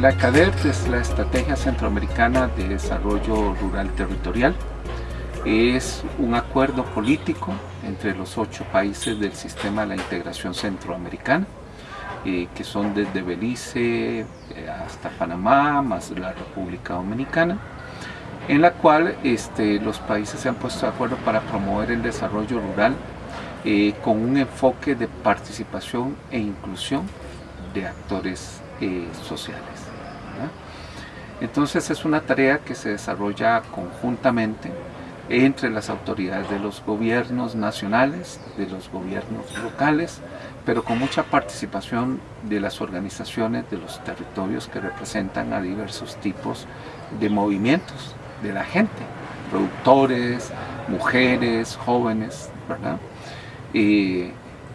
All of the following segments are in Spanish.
La CADERT es la Estrategia Centroamericana de Desarrollo Rural Territorial. Es un acuerdo político entre los ocho países del sistema de la integración centroamericana, eh, que son desde Belice eh, hasta Panamá, más la República Dominicana, en la cual este, los países se han puesto de acuerdo para promover el desarrollo rural eh, con un enfoque de participación e inclusión de actores sociales. Entonces es una tarea que se desarrolla conjuntamente entre las autoridades de los gobiernos nacionales, de los gobiernos locales, pero con mucha participación de las organizaciones de los territorios que representan a diversos tipos de movimientos de la gente, productores, mujeres, jóvenes, ¿verdad?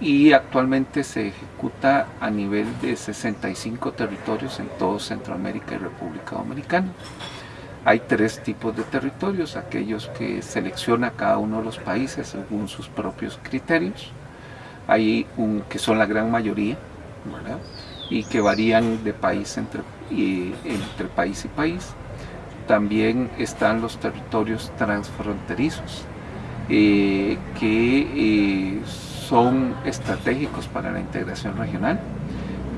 Y actualmente se ejecuta a nivel de 65 territorios en todo Centroamérica y República Dominicana. Hay tres tipos de territorios, aquellos que selecciona cada uno de los países según sus propios criterios. Hay un, que son la gran mayoría, y que varían de país entre, entre país y país. También están los territorios transfronterizos, eh, que eh, son estratégicos para la integración regional,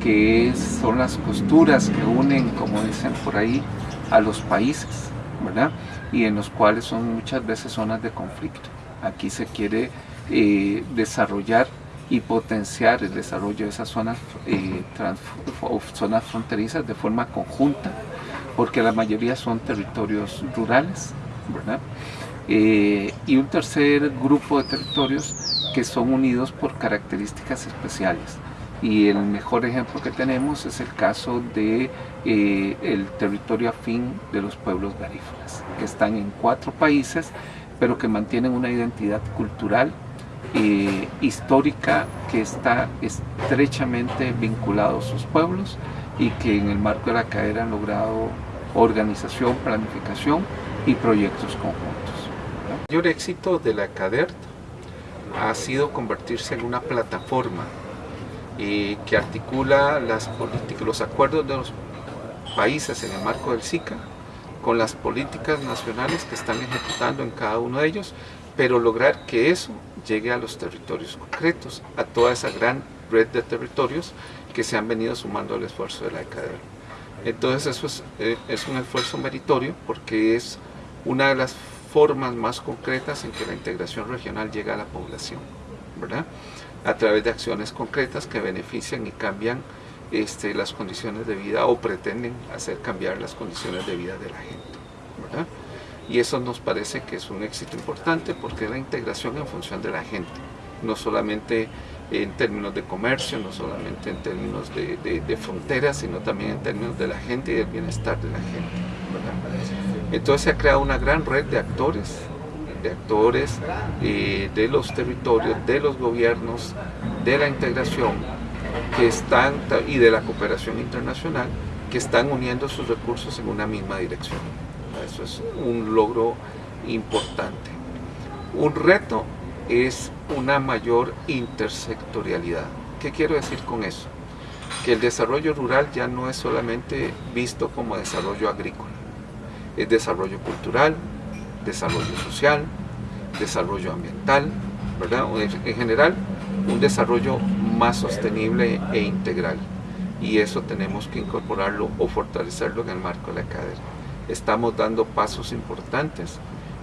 que son las costuras que unen, como dicen por ahí, a los países, ¿verdad? Y en los cuales son muchas veces zonas de conflicto. Aquí se quiere eh, desarrollar y potenciar el desarrollo de esas zonas, eh, zonas fronterizas de forma conjunta, porque la mayoría son territorios rurales, ¿verdad? Eh, y un tercer grupo de territorios que son unidos por características especiales. Y el mejor ejemplo que tenemos es el caso de eh, territorio afín de los pueblos garífunas, que están en cuatro países, pero que mantienen una identidad cultural, eh, histórica, que está estrechamente vinculado a sus pueblos y que en el marco de la cadera han logrado organización, planificación y proyectos conjuntos. El mayor éxito de la CADERT ha sido convertirse en una plataforma eh, que articula las políticas, los acuerdos de los países en el marco del SICA con las políticas nacionales que están ejecutando en cada uno de ellos, pero lograr que eso llegue a los territorios concretos, a toda esa gran red de territorios que se han venido sumando al esfuerzo de la ECADER. Entonces eso es, eh, es un esfuerzo meritorio porque es una de las formas más concretas en que la integración regional llega a la población, ¿verdad? A través de acciones concretas que benefician y cambian este, las condiciones de vida o pretenden hacer cambiar las condiciones de vida de la gente, ¿verdad? Y eso nos parece que es un éxito importante porque es la integración en función de la gente, no solamente en términos de comercio, no solamente en términos de, de fronteras, sino también en términos de la gente y del bienestar de la gente. ¿verdad? Entonces se ha creado una gran red de actores, de actores eh, de los territorios, de los gobiernos, de la integración que están, y de la cooperación internacional que están uniendo sus recursos en una misma dirección. Eso es un logro importante. Un reto es una mayor intersectorialidad. ¿Qué quiero decir con eso? Que el desarrollo rural ya no es solamente visto como desarrollo agrícola es desarrollo cultural, desarrollo social, desarrollo ambiental, ¿verdad? En general, un desarrollo más sostenible e integral. Y eso tenemos que incorporarlo o fortalecerlo en el marco de la cadena. Estamos dando pasos importantes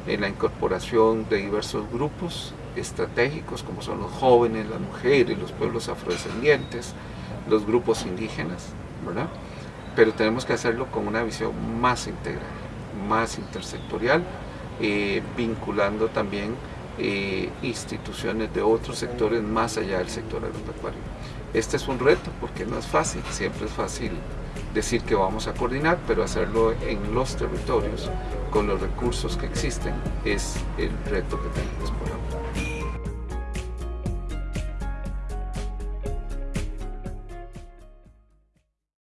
en la incorporación de diversos grupos estratégicos como son los jóvenes, las mujeres, los pueblos afrodescendientes, los grupos indígenas, ¿verdad? Pero tenemos que hacerlo con una visión más integral más intersectorial, eh, vinculando también eh, instituciones de otros sectores más allá del sector agropecuario. Este es un reto porque no es fácil, siempre es fácil decir que vamos a coordinar, pero hacerlo en los territorios con los recursos que existen es el reto que tenemos por ahora.